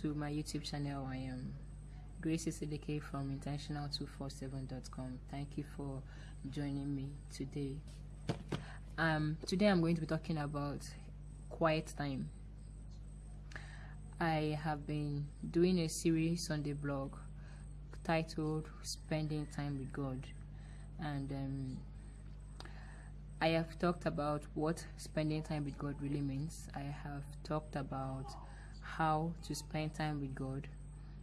to my youtube channel. I am grace Isideke from intentional247.com thank you for joining me today. Um today i'm going to be talking about quiet time. I have been doing a series on the blog titled spending time with god. And um, I have talked about what spending time with God really means. I have talked about how to spend time with God.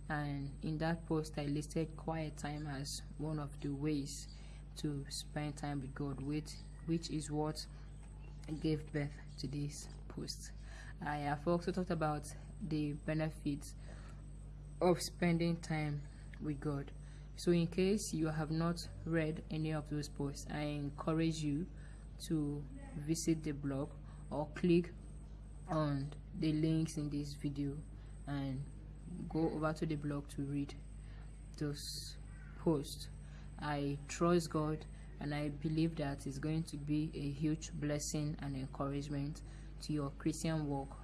And in that post, I listed quiet time as one of the ways to spend time with God, which, which is what gave birth to this post. I have also talked about the benefits of spending time with God. So, in case you have not read any of those posts, I encourage you to visit the blog or click on the links in this video and go over to the blog to read those posts. I trust god and i believe that it's going to be a huge blessing and encouragement to your christian walk.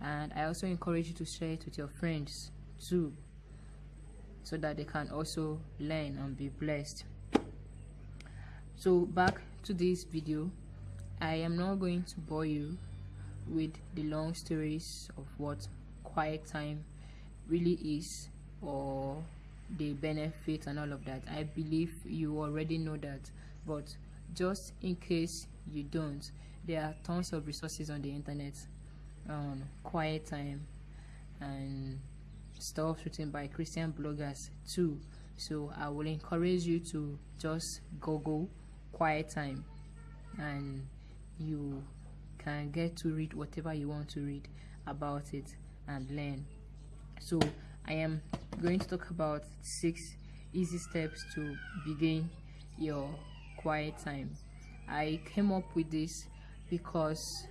And i also encourage you to share it with your friends too so that they can also learn and be blessed. So back to this video. I am not going to bore you with the long stories of what quiet time really is or the benefits and all of that. I believe you already know that but just in case you don't there are tons of resources on the internet on quiet time and stuff written by christian bloggers too. So i will encourage you to just google quiet time and you can get to read whatever you want to read about it and learn. So i am going to talk about six easy steps to begin your quiet time. I came up with this because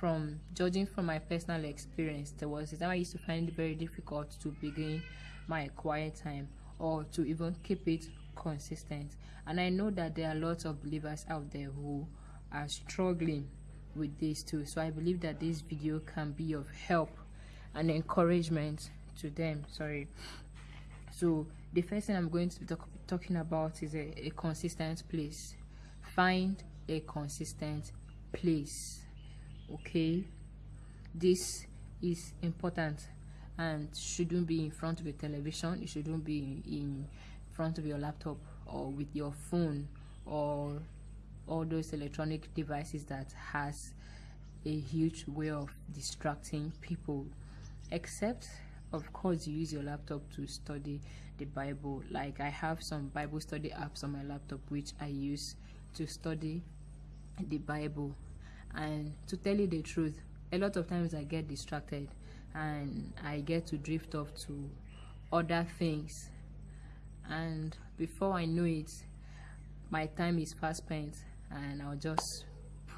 from judging from my personal experience there was a time i used to find it very difficult to begin my quiet time or to even keep it consistent. And i know that there are lots of believers out there who are struggling with this too. So i believe that this video can be of help and encouragement to them sorry. So the first thing i'm going to be talk talking about is a, a consistent place. Find a consistent place okay? This is important and shouldn't be in front of a television. It shouldn't be in front of your laptop or with your phone or all those electronic devices that has a huge way of distracting people except of course you use your laptop to study the bible. Like i have some bible study apps on my laptop which i use to study the bible. And to tell you the truth a lot of times i get distracted and i get to drift off to other things. And before i know it my time is fast spent and I'll just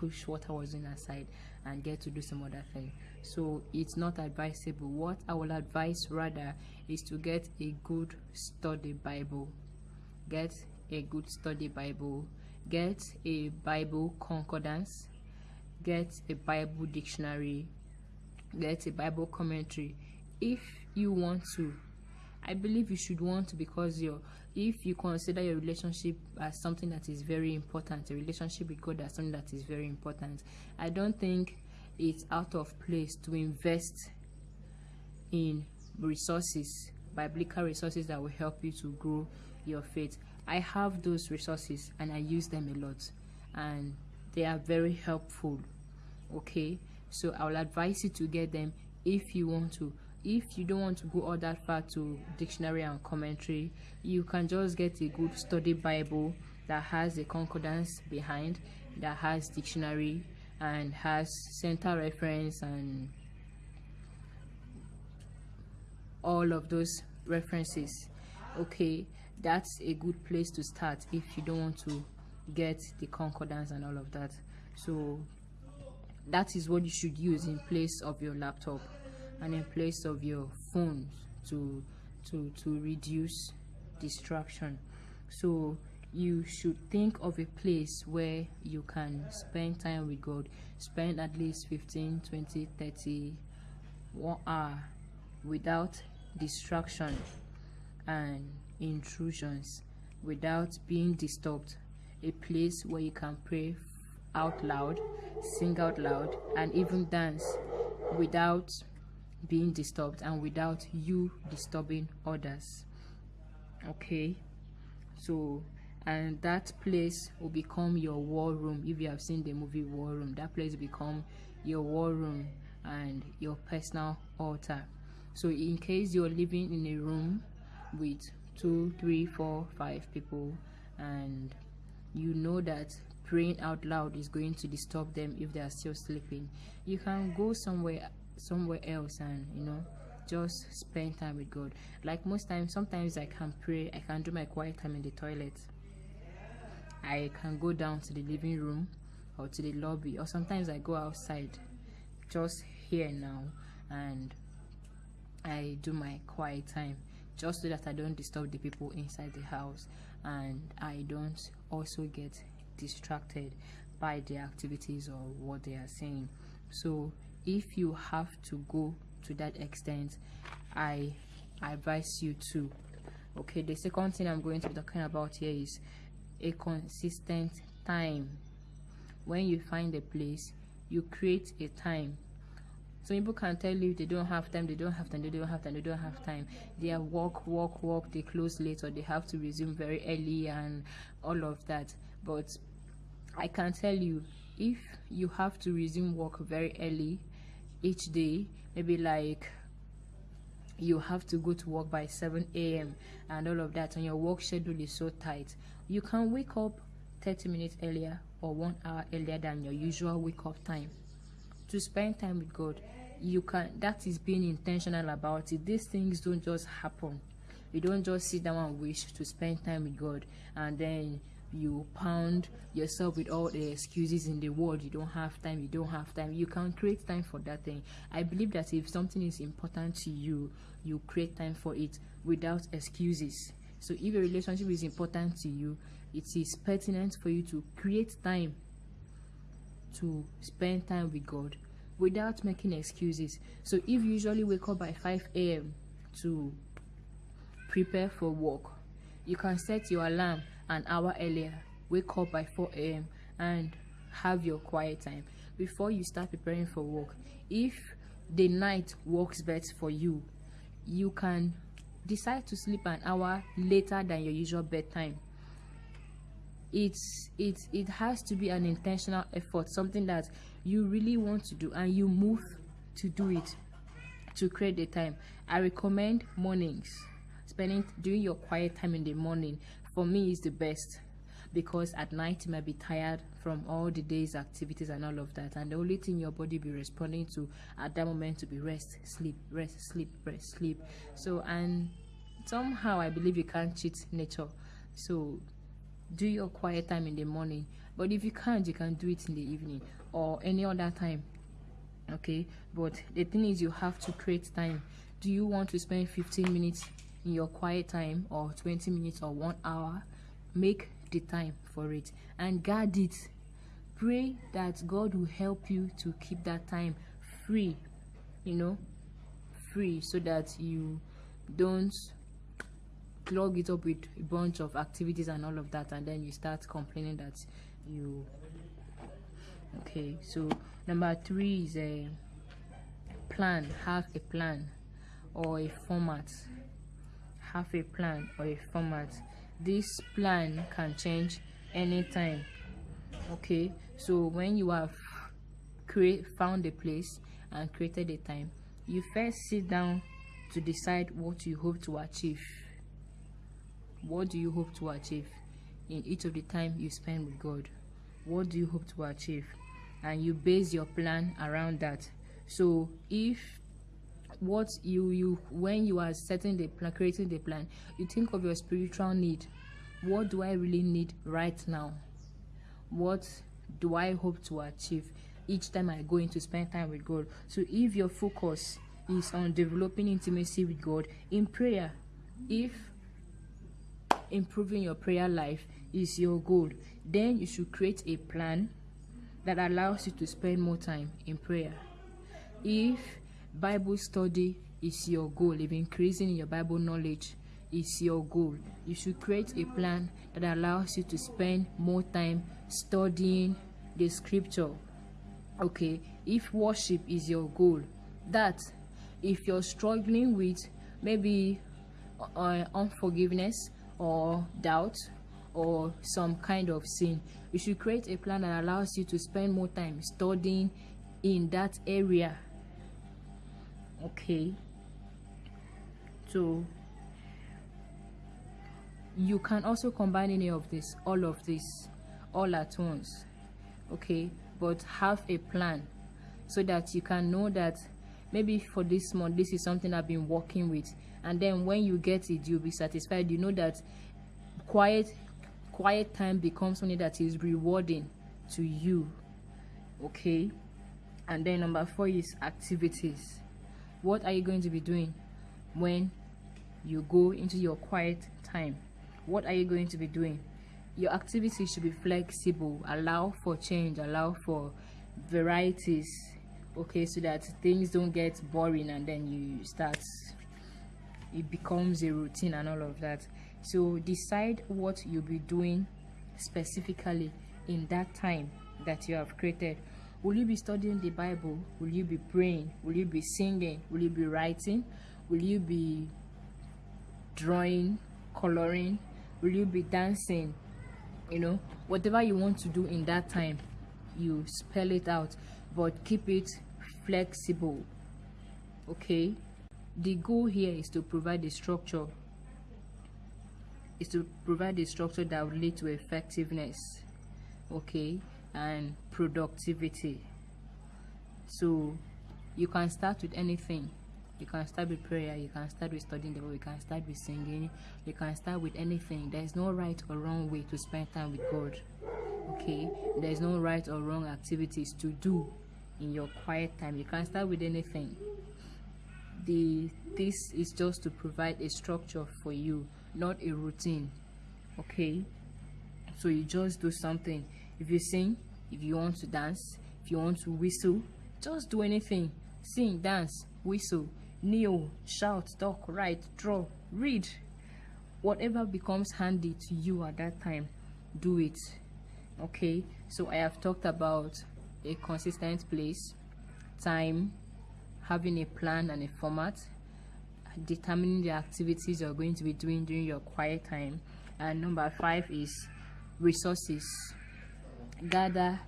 push what I was doing aside and get to do some other thing. So it's not advisable. What I will advise rather is to get a good study Bible. Get a good study Bible. Get a Bible concordance. Get a Bible dictionary. Get a Bible commentary. If you want to I believe you should want to because your if you consider your relationship as something that is very important, a relationship with God as something that is very important, I don't think it's out of place to invest in resources, biblical resources that will help you to grow your faith. I have those resources and I use them a lot and they are very helpful. Okay, so I will advise you to get them if you want to if you don't want to go all that far to dictionary and commentary you can just get a good study bible that has a concordance behind that has dictionary and has center reference and all of those references. Okay that's a good place to start if you don't want to get the concordance and all of that. So that is what you should use in place of your laptop and in place of your phone to to to reduce distraction. So you should think of a place where you can spend time with god. Spend at least 15 20 30 one hour without distraction and intrusions without being disturbed. A place where you can pray out loud sing out loud and even dance without being disturbed and without you disturbing others. Okay? So and that place will become your war room if you have seen the movie war room. That place will become your war room and your personal altar. So in case you're living in a room with two three four five people and you know that praying out loud is going to disturb them if they are still sleeping you can go somewhere somewhere else and you know just spend time with god. Like most times sometimes i can pray i can do my quiet time in the toilet. I can go down to the living room or to the lobby or sometimes i go outside just here now and i do my quiet time just so that i don't disturb the people inside the house and i don't also get distracted by the activities or what they are saying. So if you have to go to that extent i advise you to. Okay the second thing i'm going to be talking about here is a consistent time. When you find a place you create a time. So people can tell you they don't have time they don't have time they don't have time they don't have time. They are work work work they close late or they have to resume very early and all of that. But i can tell you if you have to resume work very early each day maybe like you have to go to work by 7 a.m and all of that and your work schedule is so tight. You can wake up 30 minutes earlier or one hour earlier than your usual wake up time. To spend time with god you can that is being intentional about it. These things don't just happen. You don't just sit down and wish to spend time with god and then you pound yourself with all the excuses in the world you don't have time you don't have time you can create time for that thing. I believe that if something is important to you you create time for it without excuses. So if a relationship is important to you it is pertinent for you to create time to spend time with god without making excuses. So if you usually wake up by 5 a.m to prepare for work you can set your alarm an hour earlier. Wake up by 4 a.m and have your quiet time. Before you start preparing for work if the night works best for you you can decide to sleep an hour later than your usual bedtime. It's it it has to be an intentional effort something that you really want to do and you move to do it to create the time. I recommend mornings spending doing your quiet time in the morning for me is the best. Because at night you might be tired from all the day's activities and all of that. And the only thing your body be responding to at that moment to be rest sleep rest sleep rest sleep. So and somehow i believe you can't cheat nature. So do your quiet time in the morning. But if you can't you can do it in the evening or any other time okay? But the thing is you have to create time. Do you want to spend 15 minutes in your quiet time or 20 minutes or one hour make the time for it and guard it. Pray that god will help you to keep that time free you know free so that you don't clog it up with a bunch of activities and all of that and then you start complaining that you okay so number three is a plan have a plan or a format have a plan or a format. This plan can change anytime okay? So when you have create found a place and created a time you first sit down to decide what you hope to achieve. What do you hope to achieve in each of the time you spend with god? What do you hope to achieve? And you base your plan around that. So if what you you when you are setting the plan creating the plan you think of your spiritual need. What do i really need right now? What do i hope to achieve each time i go in to spend time with god? So if your focus is on developing intimacy with god in prayer if improving your prayer life is your goal then you should create a plan that allows you to spend more time in prayer. If bible study is your goal. If increasing your bible knowledge is your goal. You should create a plan that allows you to spend more time studying the scripture. Okay if worship is your goal that if you're struggling with maybe uh, unforgiveness or doubt or some kind of sin you should create a plan that allows you to spend more time studying in that area okay. So you can also combine any of this all of this all at once. Okay. But have a plan so that you can know that maybe for this month this is something i've been working with. And then when you get it you'll be satisfied. You know that quiet quiet time becomes something that is rewarding to you. Okay. And then number four is activities what are you going to be doing when you go into your quiet time? What are you going to be doing? Your activities should be flexible. Allow for change. Allow for varieties okay so that things don't get boring and then you start it becomes a routine and all of that. So decide what you'll be doing specifically in that time that you have created will you be studying the bible? Will you be praying? Will you be singing? Will you be writing? Will you be drawing coloring? Will you be dancing? You know whatever you want to do in that time you spell it out but keep it flexible okay? The goal here is to provide a structure is to provide a structure that will lead to effectiveness okay and productivity. So you can start with anything. You can start with prayer you can start with studying the bible you can start with singing you can start with anything. There's no right or wrong way to spend time with god okay? There's no right or wrong activities to do in your quiet time. You can start with anything. The this is just to provide a structure for you not a routine okay? So you just do something if you sing if you want to dance if you want to whistle just do anything. Sing dance whistle kneel shout talk write draw read. Whatever becomes handy to you at that time do it. Okay? So i have talked about a consistent place time having a plan and a format determining the activities you're going to be doing during your quiet time. And number five is resources gather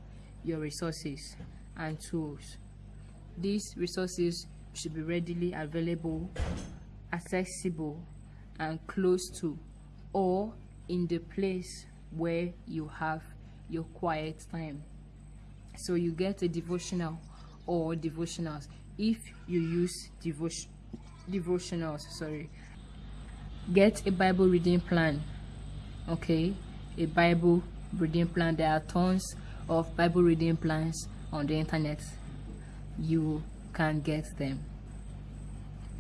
your resources and tools. These resources should be readily available accessible and close to or in the place where you have your quiet time. So you get a devotional or devotionals. If you use devotion devotionals sorry. Get a bible reading plan okay? A bible reading plan there are tons of bible reading plans on the internet. You can get them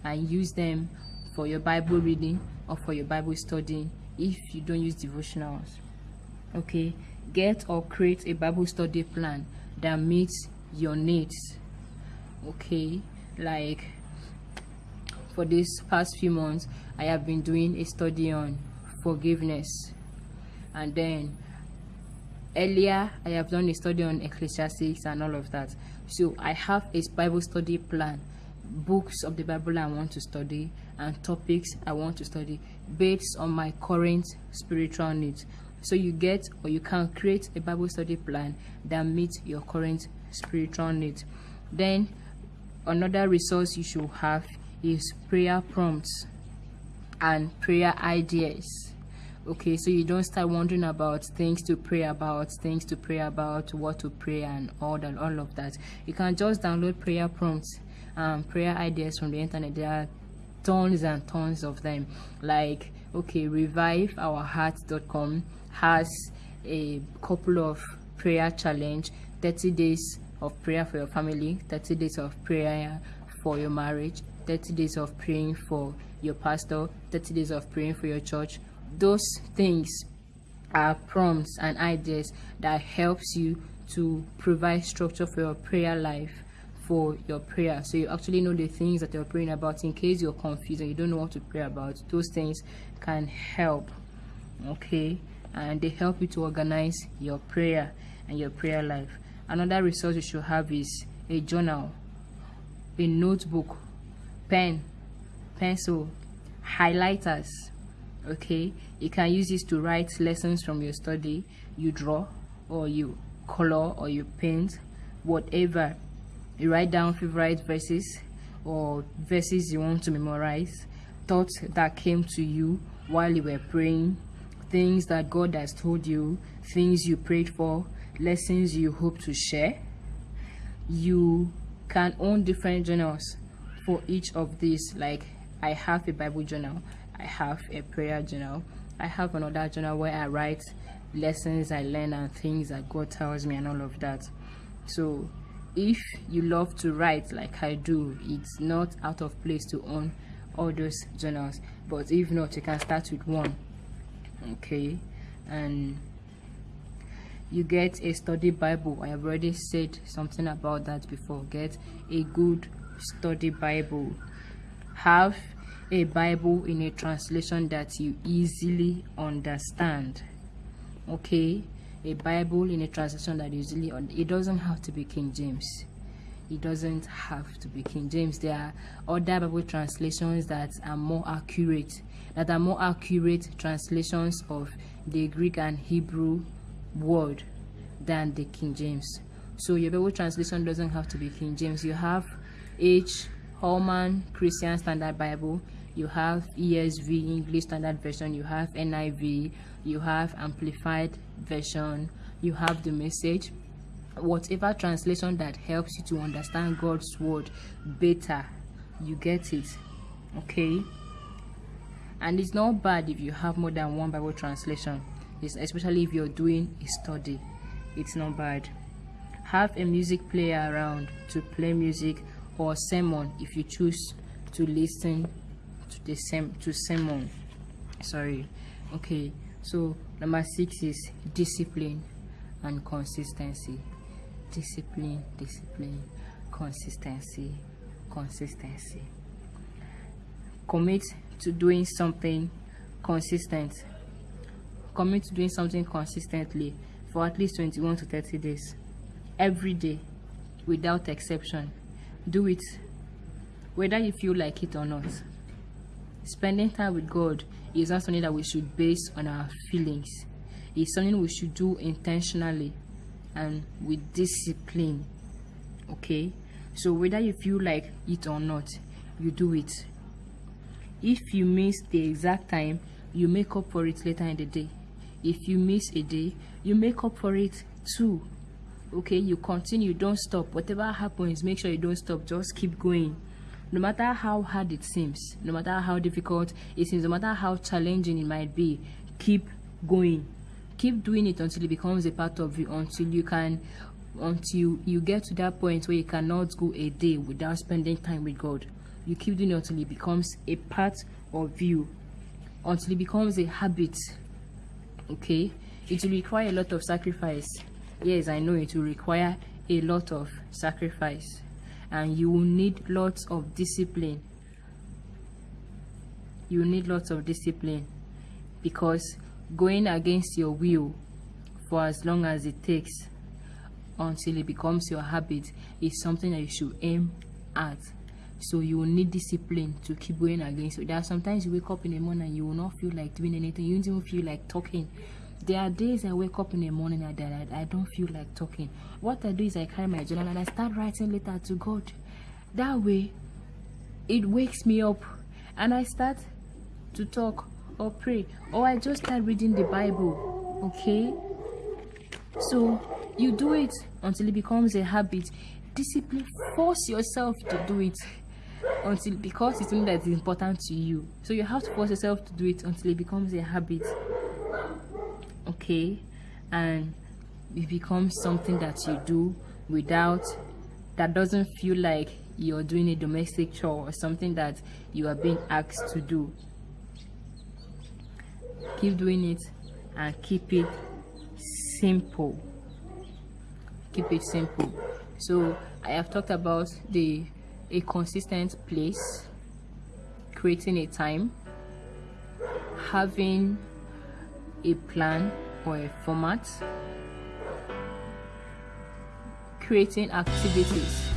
and use them for your bible reading or for your bible studying if you don't use devotionals. Okay get or create a bible study plan that meets your needs. Okay like for these past few months i have been doing a study on forgiveness. And then earlier i have done a study on Ecclesiastes and all of that. So i have a bible study plan books of the bible i want to study and topics i want to study based on my current spiritual needs. So you get or you can create a bible study plan that meets your current spiritual needs. Then another resource you should have is prayer prompts and prayer ideas okay so you don't start wondering about things to pray about things to pray about what to pray and all that all of that. You can just download prayer prompts um prayer ideas from the internet. There are tons and tons of them. Like okay reviveourheart.com has a couple of prayer challenge 30 days of prayer for your family 30 days of prayer for your marriage 30 days of praying for your pastor 30 days of praying for your church those things are prompts and ideas that helps you to provide structure for your prayer life for your prayer. So you actually know the things that you're praying about in case you're confused and you don't know what to pray about. Those things can help okay? And they help you to organize your prayer and your prayer life. Another resource you should have is a journal a notebook pen pencil highlighters okay? You can use this to write lessons from your study. You draw or you color or you paint. Whatever. You write down favorite verses or verses you want to memorize. Thoughts that came to you while you were praying. Things that god has told you. Things you prayed for. Lessons you hope to share. You can own different journals for each of these. Like i have a bible journal i have a prayer journal. I have another journal where i write lessons i learn and things that god tells me and all of that. So if you love to write like I do it's not out of place to own all those journals. But if not you can start with one okay? And you get a study bible. I have already said something about that before. Get a good study bible. Have a bible in a translation that you easily understand okay a Bible in a translation that usually it doesn't have to be King James. It doesn't have to be King James. There are other Bible translations that are more accurate, that are more accurate translations of the Greek and Hebrew word than the King James. So your Bible translation doesn't have to be King James. You have H. Holman Christian Standard Bible. You have ESV English Standard Version. You have NIV. You have Amplified version you have the message whatever translation that helps you to understand god's word better you get it okay and it's not bad if you have more than one bible translation it's especially if you're doing a study it's not bad have a music player around to play music or sermon if you choose to listen to the same to sermon. Sorry. Okay. So number six is discipline and consistency. Discipline discipline consistency consistency. Commit to doing something consistent. Commit to doing something consistently for at least 21 to 30 days. Every day without exception. Do it whether you feel like it or not spending time with god is not something that we should base on our feelings. It's something we should do intentionally and with discipline. Okay? So whether you feel like it or not, you do it. If you miss the exact time, you make up for it later in the day. If you miss a day, you make up for it too. Okay, you continue, don't stop. Whatever happens, make sure you don't stop. Just keep going no matter how hard it seems, no matter how difficult it seems, no matter how challenging it might be, keep going. Keep doing it until it becomes a part of you, until you can until you get to that point where you cannot go a day without spending time with God. You keep doing it until it becomes a part of you, until it becomes a habit. Okay? It will require a lot of sacrifice. Yes, I know it will require a lot of sacrifice and you will need lots of discipline. You need lots of discipline because going against your will for as long as it takes until it becomes your habit is something that you should aim at. So you will need discipline to keep going against. It there are sometimes you wake up in the morning and you will not feel like doing anything. You don't even feel like talking there are days I wake up in the morning and I, I don't feel like talking. What I do is I carry my journal and I start writing letter to God. That way, it wakes me up and I start to talk or pray or I just start reading the Bible. Okay? So you do it until it becomes a habit. Discipline, force yourself to do it until because it's something that is important to you. So you have to force yourself to do it until it becomes a habit okay? And it becomes something that you do without that doesn't feel like you're doing a domestic chore or something that you are being asked to do. Keep doing it and keep it simple. Keep it simple. So I have talked about the a consistent place, creating a time, having a plan or a format, creating activities,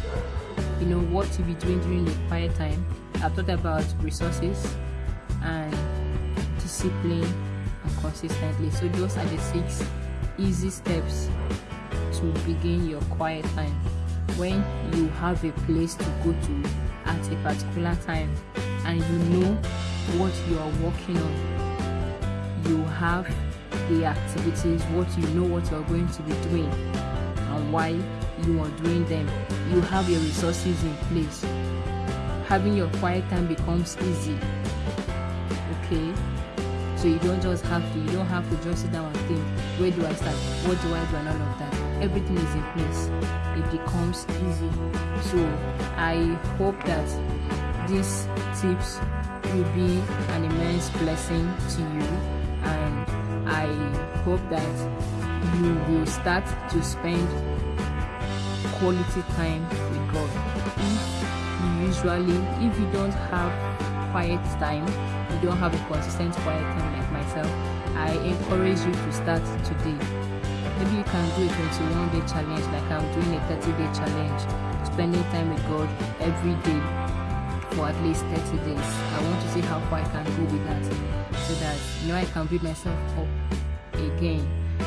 you know, what to be doing during the quiet time. I've talked about resources and discipline and consistently. So those are the six easy steps to begin your quiet time when you have a place to go to at a particular time and you know what you are working on you have the activities what you know what you're going to be doing and why you are doing them. You have your resources in place. Having your quiet time becomes easy okay? So you don't just have to you don't have to just sit down and think where do i start? What do i do and all of that? Everything is in place. It becomes easy. So i hope that these tips will be an immense blessing to you i hope that you will start to spend quality time with god. If you usually if you don't have quiet time you don't have a consistent quiet time like myself i encourage you to start today. Maybe you can do a 21 day challenge like i'm doing a 30 day challenge spending time with god every day for at least 30 days. I want to see how far i can go with that so that you know i can build myself up again.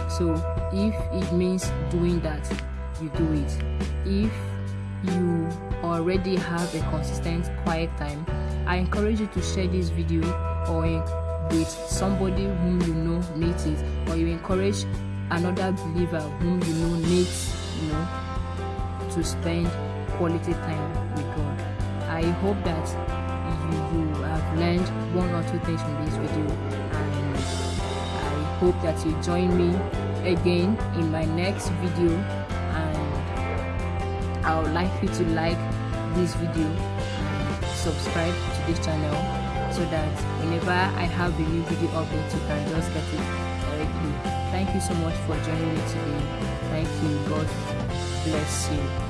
So if it means doing that you do it. If you already have a consistent quiet time i encourage you to share this video or with somebody whom you know needs it or you encourage another believer whom you know needs you know to spend quality time with god. I hope that one or two things from this video and i hope that you join me again in my next video and i would like you to like this video and subscribe to this channel so that whenever i have a new video update you can just get it directly thank you so much for joining me today. Thank you. God bless you